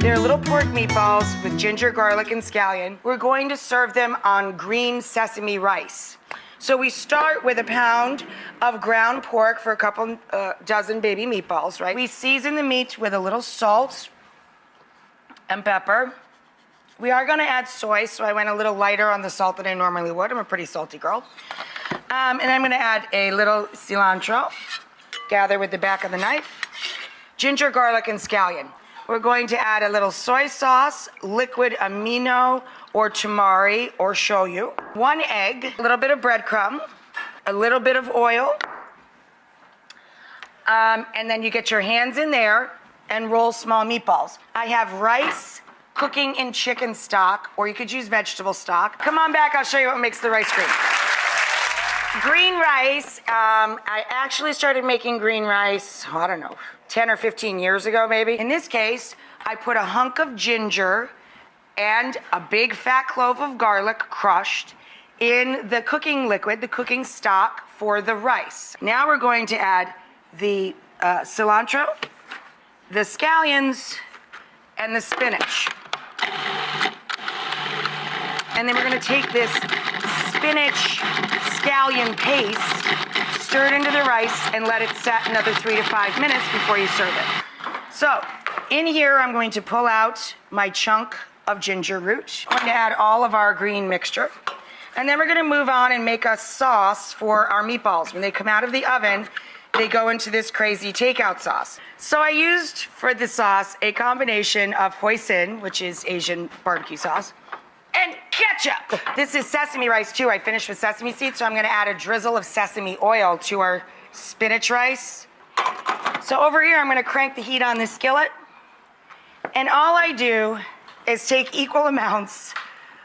They're little pork meatballs with ginger, garlic, and scallion. We're going to serve them on green sesame rice. So we start with a pound of ground pork for a couple uh, dozen baby meatballs, right? We season the meat with a little salt and pepper. We are gonna add soy, so I went a little lighter on the salt than I normally would. I'm a pretty salty girl. Um, and I'm gonna add a little cilantro, gather with the back of the knife, ginger, garlic, and scallion. We're going to add a little soy sauce, liquid amino or tamari or shoyu, one egg, a little bit of breadcrumb, a little bit of oil, um, and then you get your hands in there and roll small meatballs. I have rice cooking in chicken stock, or you could use vegetable stock. Come on back, I'll show you what makes the rice green. Green rice, um, I actually started making green rice, I don't know, 10 or 15 years ago, maybe. In this case, I put a hunk of ginger and a big fat clove of garlic crushed in the cooking liquid, the cooking stock for the rice. Now we're going to add the uh, cilantro, the scallions, and the spinach. And then we're gonna take this spinach scallion paste stir it into the rice and let it set another three to five minutes before you serve it. So in here, I'm going to pull out my chunk of ginger root. I'm going to add all of our green mixture. And then we're gonna move on and make a sauce for our meatballs. When they come out of the oven, they go into this crazy takeout sauce. So I used for the sauce a combination of hoisin, which is Asian barbecue sauce, ketchup. This is sesame rice too. I finished with sesame seeds, so I'm gonna add a drizzle of sesame oil to our spinach rice. So over here, I'm gonna crank the heat on this skillet. And all I do is take equal amounts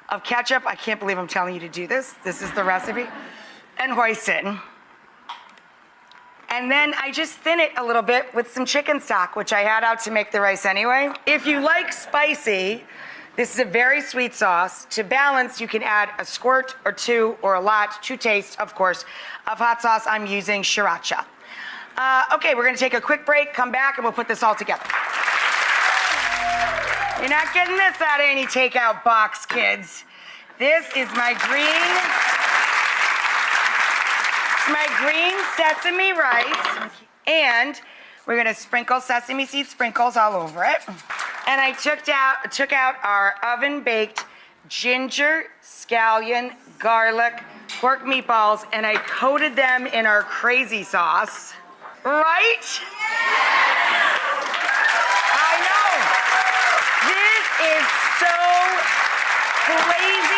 of ketchup. I can't believe I'm telling you to do this. This is the recipe. And hoisin. And then I just thin it a little bit with some chicken stock, which I had out to make the rice anyway. If you like spicy, this is a very sweet sauce. To balance, you can add a squirt or two or a lot to taste, of course, of hot sauce. I'm using sriracha. Uh, okay, we're gonna take a quick break, come back, and we'll put this all together. You're not getting this out of any takeout box, kids. This is my green, my green sesame rice, and we're gonna sprinkle sesame seed sprinkles all over it. And I took out, took out our oven baked ginger, scallion, garlic, pork meatballs, and I coated them in our crazy sauce. Right? I know. This is so crazy.